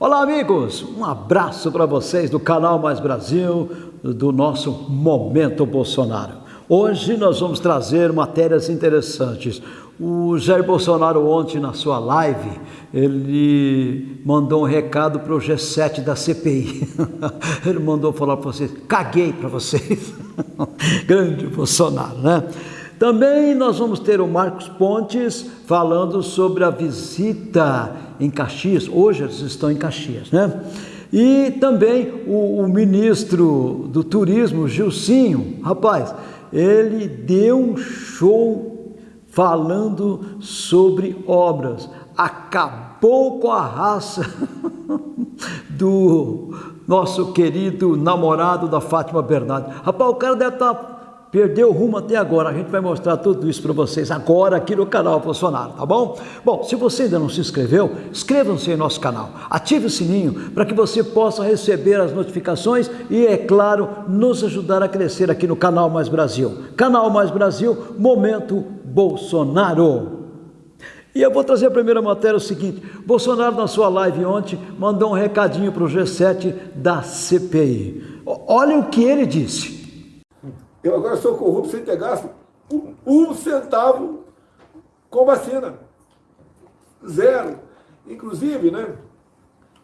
Olá, amigos! Um abraço para vocês do canal Mais Brasil, do nosso Momento Bolsonaro. Hoje nós vamos trazer matérias interessantes. O Jair Bolsonaro ontem na sua live, ele mandou um recado para o G7 da CPI. Ele mandou falar para vocês, caguei para vocês. Grande Bolsonaro, né? Também nós vamos ter o Marcos Pontes falando sobre a visita em Caxias. Hoje eles estão em Caxias, né? E também o, o ministro do turismo, Gilcinho, rapaz, ele deu um show falando sobre obras. Acabou com a raça do nosso querido namorado da Fátima Bernardes. Rapaz, o cara deve estar tá perdeu o rumo até agora. A gente vai mostrar tudo isso para vocês agora aqui no canal Bolsonaro, tá bom? Bom, se você ainda não se inscreveu, inscreva-se em nosso canal. Ative o sininho para que você possa receber as notificações e, é claro, nos ajudar a crescer aqui no Canal Mais Brasil. Canal Mais Brasil, Momento Bolsonaro. E eu vou trazer a primeira matéria o seguinte, Bolsonaro na sua live ontem mandou um recadinho para o G7 da CPI. Olha o que ele disse. Eu agora sou corrupto sem ter gasto um, um centavo com vacina. Zero. Inclusive, né?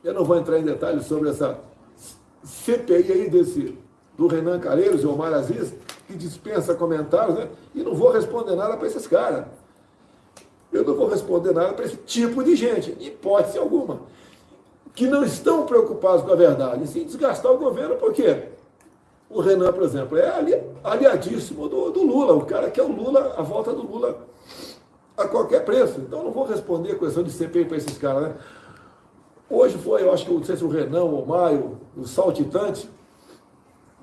Eu não vou entrar em detalhes sobre essa CPI aí desse, do Renan Calheiros e Omar Aziz, que dispensa comentários, né? E não vou responder nada para esses caras. Eu não vou responder nada para esse tipo de gente, hipótese alguma. Que não estão preocupados com a verdade, sim desgastar o governo, por quê? O Renan, por exemplo, é ali, aliadíssimo do, do, Lula, o cara que é o Lula, a volta do Lula a qualquer preço. Então não vou responder a questão de CPI para esses caras, né? Hoje foi, eu acho que não sei se o Renan, o Maio, o Saltitante,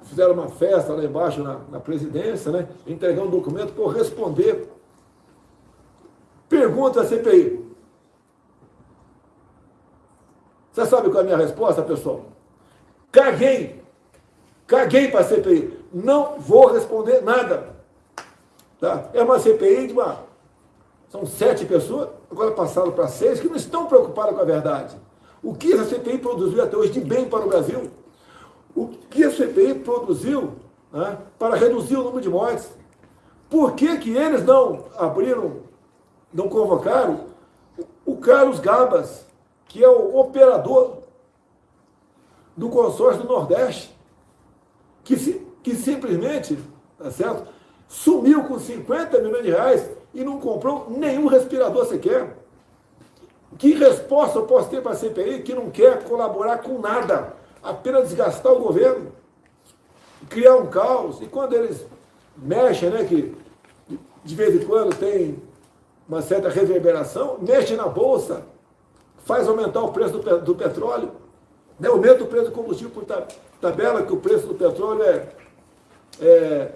fizeram uma festa lá embaixo na, na presidência, né? Entregar um documento para responder. Pergunta a CPI. Você sabe qual é a minha resposta, pessoal? Caguei Caguei para a CPI. Não vou responder nada. Tá? É uma CPI de uma. São sete pessoas, agora passaram para seis, que não estão preocupadas com a verdade. O que a CPI produziu até hoje de bem para o Brasil? O que a CPI produziu né, para reduzir o número de mortes? Por que, que eles não abriram, não convocaram o Carlos Gabas, que é o operador do consórcio do Nordeste? Que, simplesmente, tá certo? Sumiu com 50 milhões de reais e não comprou nenhum respirador sequer. Que resposta eu posso ter para a CPI que não quer colaborar com nada, apenas desgastar o governo, criar um caos? E quando eles mexem, né, que de vez em quando tem uma certa reverberação, mexe na bolsa, faz aumentar o preço do, do petróleo, né, aumenta o preço do combustível por tabela, que o preço do petróleo é, é,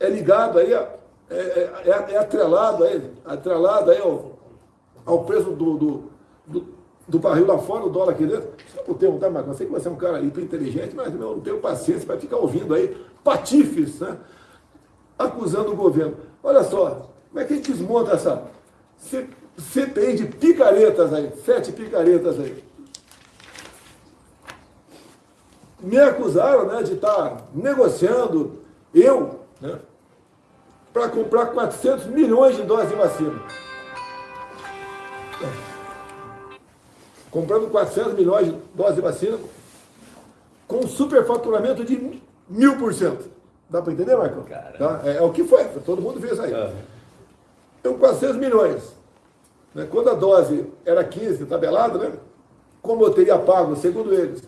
é ligado aí, é, é, é, é atrelado aí, atrelado aí ao, ao preço do, do, do, do, barril lá fora, o dólar aqui dentro. Desculpa o termo, tá, Marcos? Eu sei que você é um cara hiper inteligente, mas eu não tenho paciência para ficar ouvindo aí patifes, né? Acusando o governo. Olha só, como é que a gente desmonta essa CPI de picaretas aí, sete picaretas aí. Me acusaram né, de estar negociando, eu, né, para comprar 400 milhões de doses de vacina. Comprando 400 milhões de doses de vacina com superfaturamento de mil por cento. Dá para entender, Marcão? Tá? É, é, o que foi, todo mundo viu isso aí. Uhum. Então, 400 milhões. Né? Quando a dose era 15, tabelado, né? como eu teria pago, segundo eles,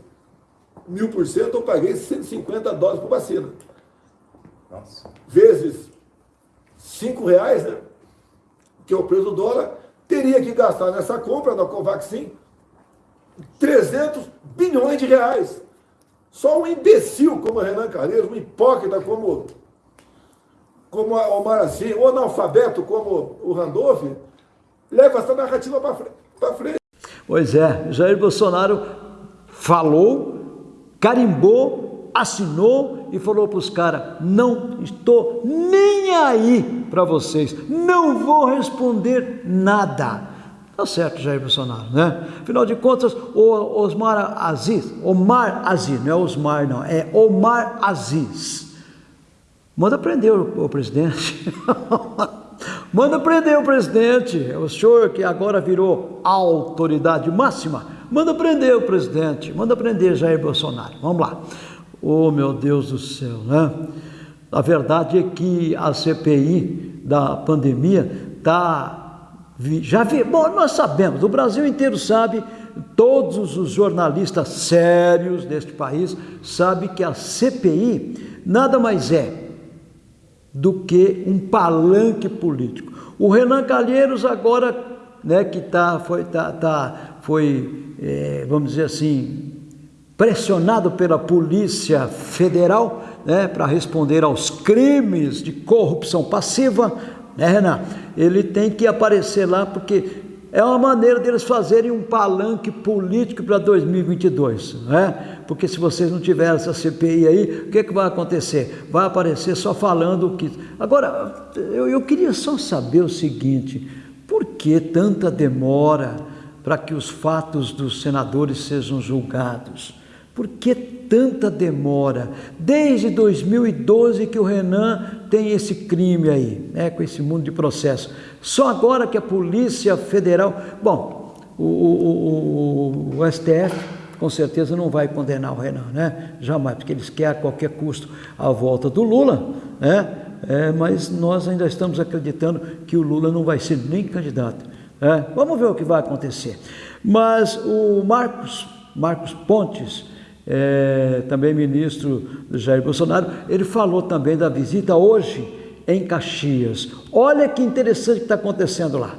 mil por cento, eu paguei 150 dólares por vacina. Nossa. Vezes 5 reais, né? Que é o preço do dólar, teria que gastar nessa compra da Covaxin 300 bilhões de reais. Só um imbecil como o Renan Calheiros, um hipócrita como, como o Maracim, ou analfabeto como o Randolph, leva essa narrativa para frente. Pois é, Jair Bolsonaro falou carimbou, assinou e falou para os caras: não estou nem aí para vocês, não vou responder nada. Tá certo, Jair Bolsonaro, né? Afinal de contas, o Osmar Aziz, Omar Aziz, não é Osmar não, é Omar Aziz. Manda prender o, o presidente. Manda prender o presidente. É o senhor que agora virou autoridade máxima. Manda prender o presidente. Manda prender Jair Bolsonaro. Vamos lá. Oh, meu Deus do céu, né? A verdade é que a CPI da pandemia está já vi, bom, nós sabemos, o Brasil inteiro sabe, todos os jornalistas sérios deste país sabem que a CPI nada mais é do que um palanque político. O Renan Calheiros agora, né, que tá, foi, tá, tá, foi é, vamos dizer assim, pressionado pela Polícia Federal né, para responder aos crimes de corrupção passiva, né, Renan? Ele tem que aparecer lá porque é uma maneira deles fazerem um palanque político para 2022, né? Porque se vocês não tiverem essa CPI aí, o que, é que vai acontecer? Vai aparecer só falando o que. Agora, eu, eu queria só saber o seguinte: por que tanta demora para que os fatos dos senadores sejam julgados? Por que tanta demora? Desde 2012 que o Renan tem esse crime aí, né, com esse mundo de processo. Só agora que a Polícia Federal. Bom, o, o, o, o STF com certeza não vai condenar o Renan, né? Jamais, porque eles querem a qualquer custo a volta do Lula, né? É, mas nós ainda estamos acreditando que o Lula não vai ser nem candidato. Né? Vamos ver o que vai acontecer. Mas o Marcos, Marcos Pontes, é, também ministro do Jair Bolsonaro, ele falou também da visita hoje em Caxias. Olha que interessante que está acontecendo lá.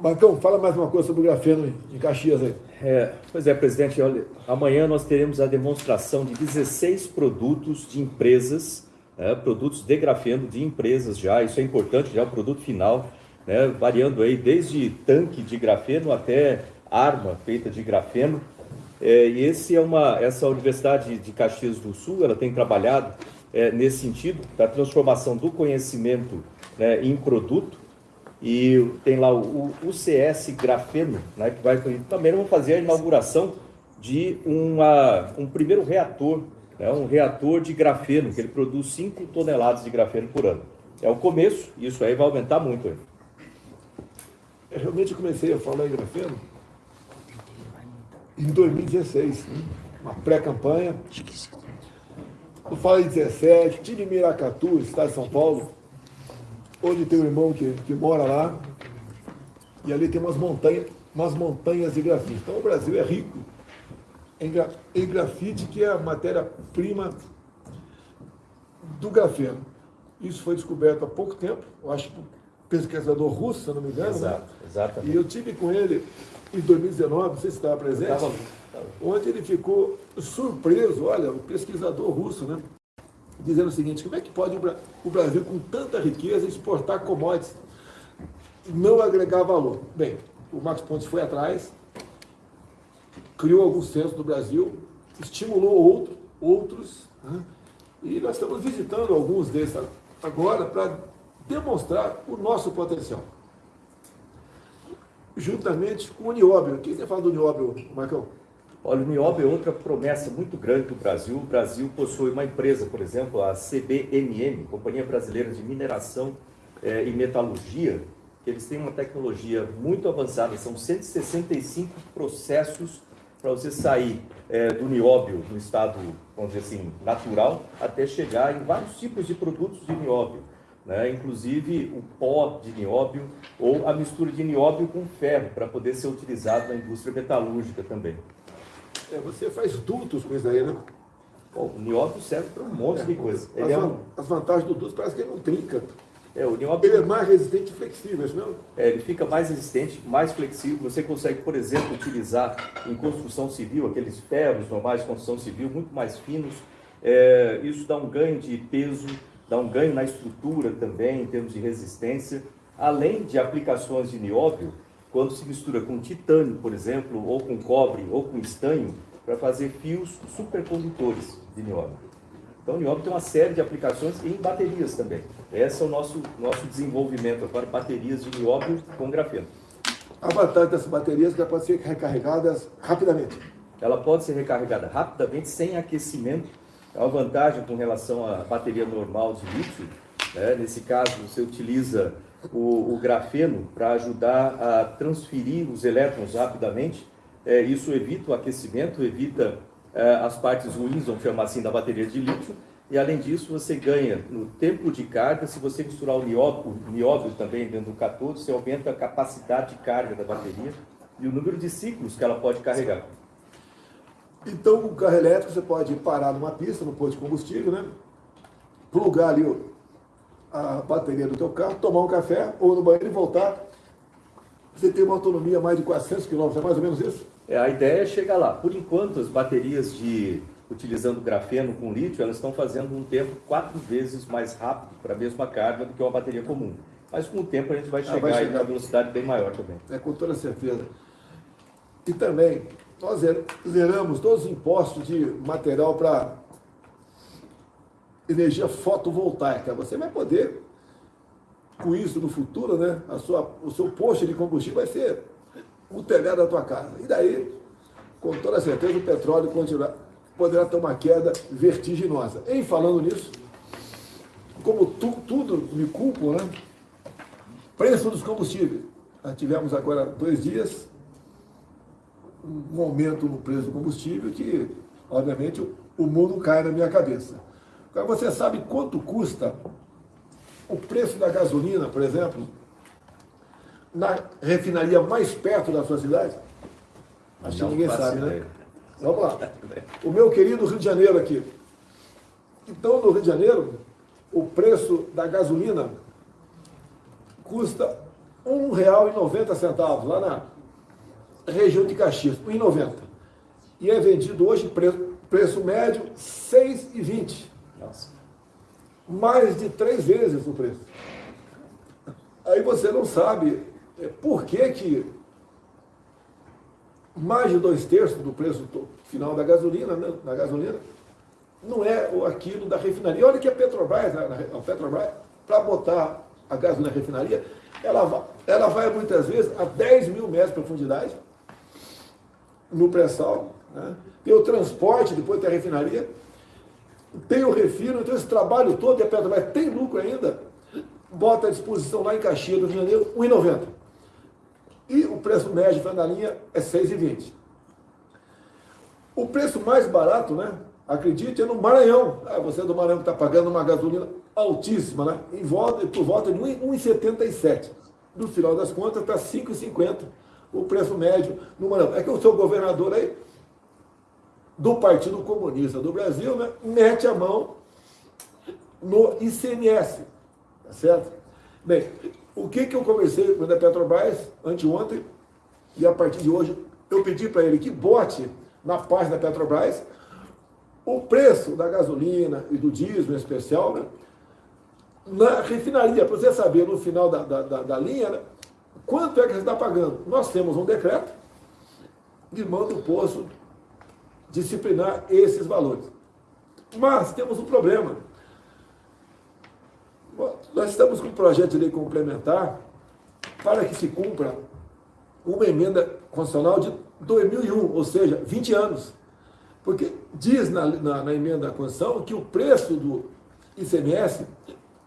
Marcão, fala mais uma coisa sobre o grafeno em Caxias aí. É, pois é, presidente, olha, amanhã nós teremos a demonstração de 16 produtos de empresas, é, produtos de grafeno de empresas já, isso é importante, já é o produto final, né, variando aí desde tanque de grafeno até arma feita de grafeno, é, e esse é uma, essa Universidade de Caxias do Sul, ela tem trabalhado é, nesse sentido, da transformação do conhecimento né, em produto, e tem lá o, o CS Grafeno, né, que vai também vamos fazer a inauguração de uma, um primeiro reator, né, um reator de grafeno, que ele produz 5 toneladas de grafeno por ano. É o começo, isso aí vai aumentar muito. Eu realmente comecei a falar em grafeno em 2016, uma pré-campanha. Eu falei em 17, tive Miracatu, estado de São Paulo, onde tem um irmão que, que mora lá, e ali tem umas montanhas, umas montanhas de grafite. Então o Brasil é rico em, em grafite, que é a matéria-prima do grafeno. Isso foi descoberto há pouco tempo, eu acho que pesquisador russo, se não me engano. Né? Exato, né? exatamente. E eu tive com ele em 2019, não sei se estava presente, estava, onde ele ficou surpreso, olha, o pesquisador russo, né? Dizendo o seguinte, como é que pode o Brasil, com tanta riqueza, exportar commodities não agregar valor? Bem, o Marcos Pontes foi atrás, criou alguns centros no Brasil, estimulou outro, outros, né? e nós estamos visitando alguns desses agora para demonstrar o nosso potencial juntamente com o nióbio. O que você fala do nióbio, Marcão? Olha, o nióbio é outra promessa muito grande do Brasil. O Brasil possui uma empresa, por exemplo, a CBMM, Companhia Brasileira de Mineração eh, e Metalurgia, que eles têm uma tecnologia muito avançada, são 165 processos para você sair eh, do nióbio no estado, vamos dizer assim, natural, até chegar em vários tipos de produtos de nióbio né? inclusive o pó de nióbio ou a mistura de nióbio com ferro, para poder ser utilizado na indústria metalúrgica também. É, você faz dutos com isso aí, né? Bom, o nióbio serve para um monte é, de coisa. As, é um... as, vantagens do duto parece que ele não trinca. É, o nióbio... Ele é mais resistente e flexível, é isso mesmo? É, ele fica mais resistente, mais flexível. Você consegue, por exemplo, utilizar em construção civil, aqueles ferros normais de construção civil, muito mais finos. É, isso dá um ganho de peso, dá um ganho na estrutura também, em termos de resistência, além de aplicações de nióbio, quando se mistura com titânio, por exemplo, ou com cobre, ou com estanho, para fazer fios supercondutores de nióbio. Então, o nióbio tem uma série de aplicações em baterias também. Esse é o nosso, nosso desenvolvimento agora, baterias de nióbio com grafeno. A vantagem dessas baterias é que ela pode ser recarregadas rapidamente. Ela pode ser recarregada rapidamente, sem aquecimento. É uma vantagem com relação à bateria normal de lítio. Né? Nesse caso, você utiliza o, o grafeno para ajudar a transferir os elétrons rapidamente. É, isso evita o aquecimento, evita é, as partes ruins, vamos chamar assim, da bateria de lítio. E além disso, você ganha no tempo de carga, se você misturar o nióbio, o nióbio também dentro do catódo, você aumenta a capacidade de carga da bateria e o número de ciclos que ela pode carregar. Então, o carro elétrico você pode parar numa pista, no posto de combustível, né? Plugar ali a bateria do teu carro, tomar um café ou no banheiro e voltar. Você tem uma autonomia mais de 400 km, é mais ou menos isso? É, a ideia é chegar lá. Por enquanto, as baterias de utilizando grafeno com lítio, elas estão fazendo um tempo quatro vezes mais rápido para a mesma carga do que uma bateria comum. Mas com o tempo a gente vai chegar, ah, vai chegar. em uma velocidade bem maior também. É, com toda certeza. E também, nós zeramos todos os impostos de material para energia fotovoltaica. Você vai poder, com isso no futuro, né, a sua, o seu posto de combustível vai ser o telhado da tua casa. E daí, com toda certeza, o petróleo continuar, poderá ter uma queda vertiginosa. Em falando nisso, como tu, tudo me culpo, né? Preço dos combustíveis. Nós tivemos agora dois dias um aumento no preço do combustível que, obviamente, o mundo cai na minha cabeça. Agora, você sabe quanto custa o preço da gasolina, por exemplo, na refinaria mais perto da sua cidade? Acho que ninguém sabe, né? Vamos lá. O meu querido Rio de Janeiro aqui. Então, no Rio de Janeiro, o preço da gasolina custa R$ 1,90 lá na região de Caxias, R$ 1,90. E é vendido hoje, preço, preço médio, R$ 6,20. Mais de três vezes o preço. Aí você não sabe é, por que, que mais de dois terços do preço final da gasolina, né, da gasolina não é aquilo da refinaria. Olha que a Petrobras, a Petrobras, para botar a gasolina na refinaria, ela ela vai muitas vezes a 10 mil metros de profundidade, no pré-sal, né? tem o transporte, depois tem a refinaria, tem o refino, então esse trabalho todo, e a Petrobras tem lucro ainda, bota à disposição lá em Caxias do Rio de Janeiro, 1,90. E o preço médio da linha é 6,20. O preço mais barato, né? Acredite, é no Maranhão. Ah, você é do Maranhão que está pagando uma gasolina altíssima, né? Em volta, por volta de 1,77. No final das contas, está 5,50 o preço médio no Maranhão. É que o seu governador aí, do Partido Comunista do Brasil, né, mete a mão no ICMS, tá certo? Bem, o que, que eu conversei com a Petrobras anteontem, e a partir de hoje eu pedi para ele que bote na página da Petrobras o preço da gasolina e do diesel em especial, né, na refinaria, para você saber no final da, da, da, da linha, né, Quanto é que você está pagando? Nós temos um decreto que manda o posto disciplinar esses valores. Mas temos um problema. Nós estamos com um projeto de lei complementar para que se cumpra uma emenda constitucional de 2001, ou seja, 20 anos. Porque diz na, na, na emenda da Constituição que o preço do ICMS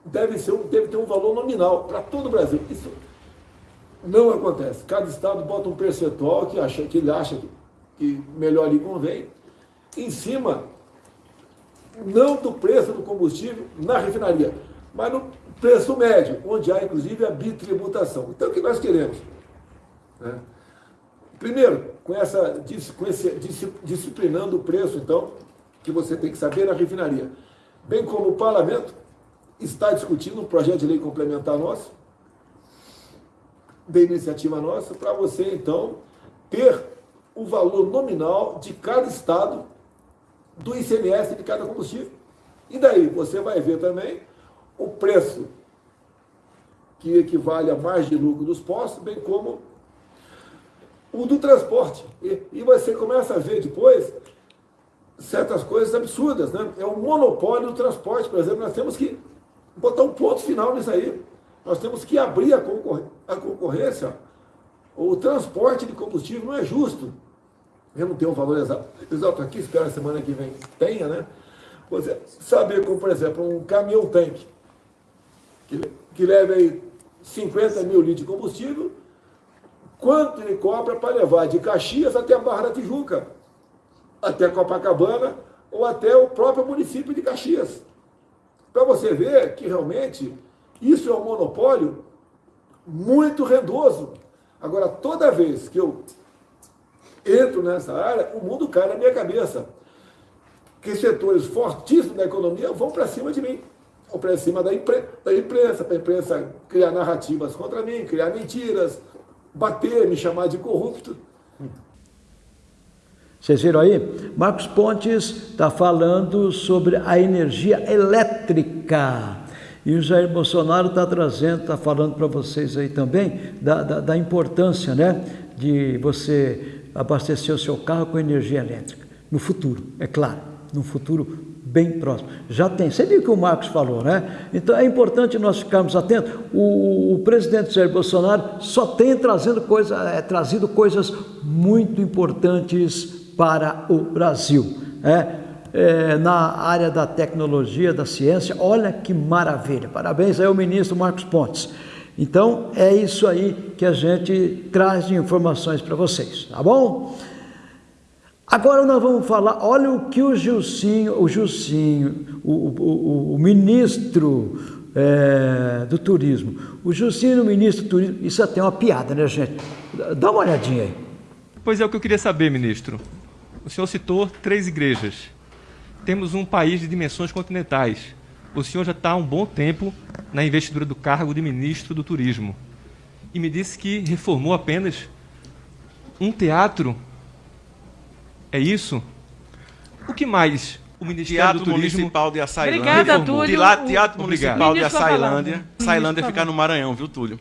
deve, ser, deve ter um valor nominal para todo o Brasil. Isso não acontece. Cada estado bota um percentual que, acha, que ele acha que, que melhor lhe convém, em cima, não do preço do combustível na refinaria, mas no preço médio, onde há inclusive a bitributação. Então, o que nós queremos? Né? Primeiro, com essa com esse, disciplinando o preço, então, que você tem que saber na refinaria. Bem como o parlamento está discutindo um projeto de lei complementar nosso, de iniciativa nossa, para você, então, ter o valor nominal de cada estado do ICMS de cada combustível. E daí você vai ver também o preço que equivale a mais de lucro dos postos, bem como o do transporte. E, e você começa a ver depois certas coisas absurdas, né? É o monopólio do transporte, por exemplo, nós temos que botar um ponto final nisso aí. Nós temos que abrir a, concor a concorrência o transporte de combustível não é justo. Eu não tenho um valor exato, exato aqui, espero a semana que vem tenha, né? Você saber como, por exemplo, um caminhão tanque, que, que leva aí 50 mil litros de combustível, quanto ele cobra para levar de Caxias até a Barra da Tijuca, até Copacabana ou até o próprio município de Caxias. Para você ver que realmente isso é um monopólio muito rendoso. Agora, toda vez que eu entro nessa área, o mundo cai na minha cabeça. Que setores fortíssimos da economia vão para cima de mim. Vão para cima da, impre da imprensa, para a imprensa criar narrativas contra mim, criar mentiras, bater, me chamar de corrupto. Vocês viram aí? Marcos Pontes está falando sobre a energia elétrica. E o Jair Bolsonaro está trazendo, está falando para vocês aí também da, da, da, importância né, de você abastecer o seu carro com energia elétrica. No futuro, é claro, no futuro bem próximo. Já tem, você viu o que o Marcos falou, né? Então é importante nós ficarmos atentos. O, o presidente Jair Bolsonaro só tem trazendo coisa, é, trazido coisas muito importantes para o Brasil. É, é, na área da tecnologia, da ciência, olha que maravilha. Parabéns aí ao ministro Marcos Pontes. Então, é isso aí que a gente traz de informações para vocês, tá bom? Agora nós vamos falar, olha o que o Gilcinho, o Gilcinho, o, o, o ministro é, do turismo, o Gilcinho, ministro do turismo, isso até é uma piada, né gente? Dá uma olhadinha aí. Pois é o que eu queria saber, ministro. O senhor citou três igrejas. Temos um país de dimensões continentais. O senhor já está há um bom tempo na investidura do cargo de ministro do Turismo. E me disse que reformou apenas um teatro. É isso? O que mais o Ministério Teatro do Turismo... Municipal de Açailândia. Obrigada, Túlio. De lá, Teatro Obrigado. Municipal de Açailândia. Açailândia fica no Maranhão, viu, Túlio?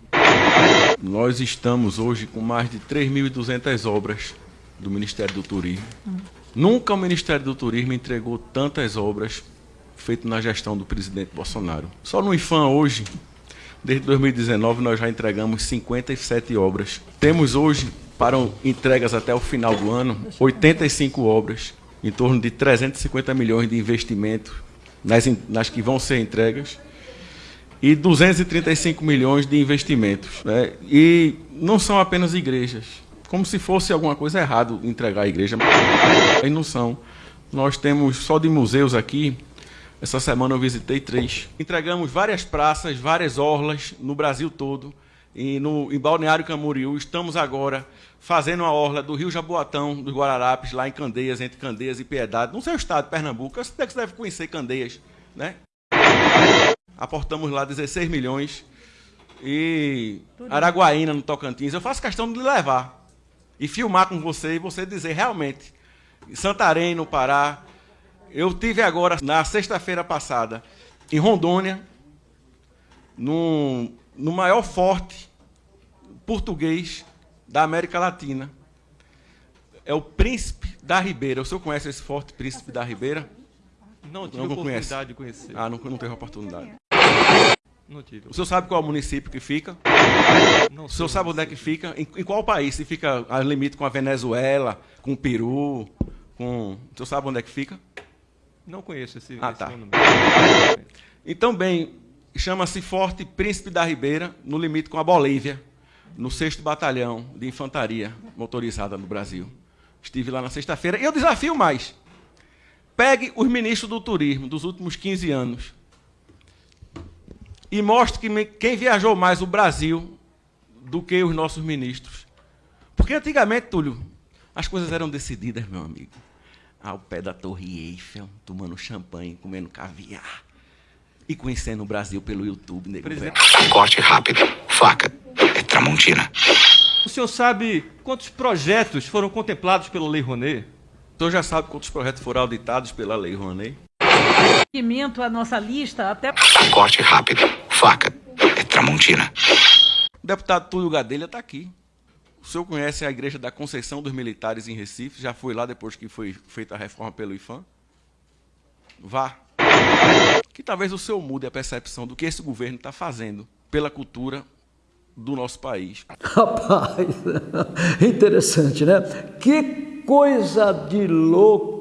Nós estamos hoje com mais de 3.200 obras do Ministério do Turismo. Nunca o Ministério do Turismo entregou tantas obras feitas na gestão do presidente Bolsonaro. Só no IFAM hoje, desde 2019, nós já entregamos 57 obras. Temos hoje, para entregas até o final do ano, 85 obras, em torno de 350 milhões de investimento nas, nas que vão ser entregas e 235 milhões de investimentos. Né? E não são apenas igrejas, como se fosse alguma coisa errada entregar a igreja. E não são. Nós temos só de museus aqui. Essa semana eu visitei três. Entregamos várias praças, várias orlas no Brasil todo. E no, em Balneário Camboriú, estamos agora fazendo a orla do Rio Jaboatão, dos Guararapes, lá em Candeias, entre Candeias e Piedade, no seu estado, Pernambuco. Eu sei que você deve conhecer Candeias, né? Aportamos lá 16 milhões. E Araguaína, no Tocantins. Eu faço questão de levar e filmar com você e você dizer realmente. Em Santarém, no Pará. Eu tive agora, na sexta-feira passada, em Rondônia, no, no maior forte português da América Latina. É o Príncipe da Ribeira. O senhor conhece esse forte Príncipe da Ribeira? Não tive Não oportunidade conhece. de conhecer. Ah, não, não teve oportunidade. Tive. O senhor sabe qual é o município que fica? Não O senhor sabe onde é que fica? Em, em qual país? Se fica a limite com a Venezuela, com o Peru, com... O senhor sabe onde é que fica? Não conheço esse, Ah, esse tá. monumento. Então, bem, chama-se Forte Príncipe da Ribeira, no limite com a Bolívia, no 6 Batalhão de Infantaria Motorizada no Brasil. Estive lá na sexta-feira. E eu desafio mais. Pegue os ministros do turismo dos últimos 15 anos e mostre que quem viajou mais o Brasil do que os nossos ministros. Porque antigamente, Túlio, as coisas eram decididas, meu amigo, ao pé da Torre Eiffel, tomando champanhe, comendo caviar e conhecendo o Brasil pelo YouTube, nego Presidente-. Corte rápido. Faca. É Tramontina. O senhor sabe quantos projetos foram contemplados pela Lei Rouanet? O senhor já sabe quantos projetos foram auditados pela Lei Rouanet? À nossa lista até Corte rápido. Faca. É Tramontina. O deputado Túlio Gadelha está aqui. O senhor conhece a Igreja da Conceição dos Militares em Recife? Já foi lá depois que foi feita a reforma pelo IFAM? Vá. Que talvez o senhor mude a percepção do que esse governo está fazendo pela cultura do nosso país. Rapaz, interessante, né? Que coisa de louco!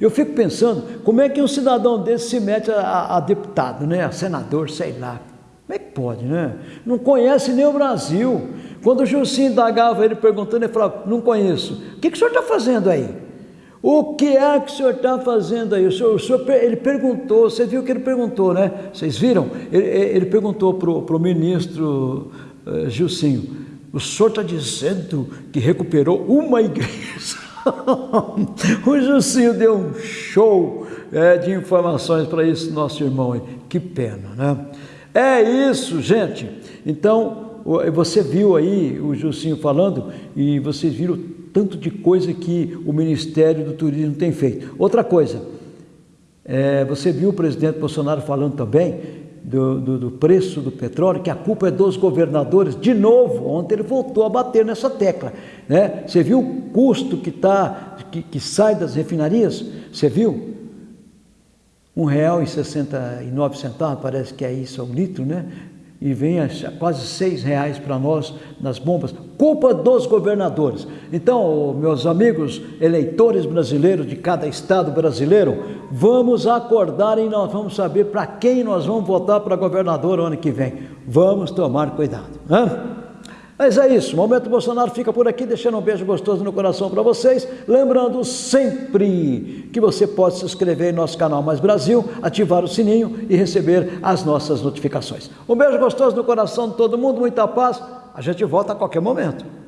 Eu fico pensando, como é que um cidadão desse se mete a, a deputado, né? A senador, sei lá. Como é que pode, né? Não conhece nem o Brasil. Quando o Jussim indagava ele perguntando, ele falava, não conheço. O que, que o senhor está fazendo aí? O que é que o senhor está fazendo aí? O senhor, o senhor, ele perguntou, você viu que ele perguntou, né? Vocês viram? Ele, ele perguntou para o ministro uh, Gilcinho, o senhor está dizendo que recuperou uma igreja? o Gilcinho deu um show é, de informações para esse nosso irmão aí. Que pena, né? É isso, gente. Então, você viu aí o Gilcinho falando e vocês viram tanto de coisa que o Ministério do Turismo tem feito. Outra coisa, é, você viu o presidente Bolsonaro falando também do, do, do, preço do petróleo, que a culpa é dos governadores. De novo, ontem ele voltou a bater nessa tecla. Né? Você viu o custo que, tá, que, que sai das refinarias? Você viu? R$ 1,69, parece que é isso, é um litro, né? E vem quase seis reais para nós nas bombas, culpa dos governadores. Então, meus amigos eleitores brasileiros de cada estado brasileiro, vamos acordar e nós vamos saber para quem nós vamos votar para governador ano que vem. Vamos tomar cuidado. Mas é isso, o Momento Bolsonaro fica por aqui, deixando um beijo gostoso no coração para vocês. Lembrando sempre que você pode se inscrever em nosso canal Mais Brasil, ativar o sininho e receber as nossas notificações. Um beijo gostoso no coração de todo mundo, muita paz. A gente volta a qualquer momento.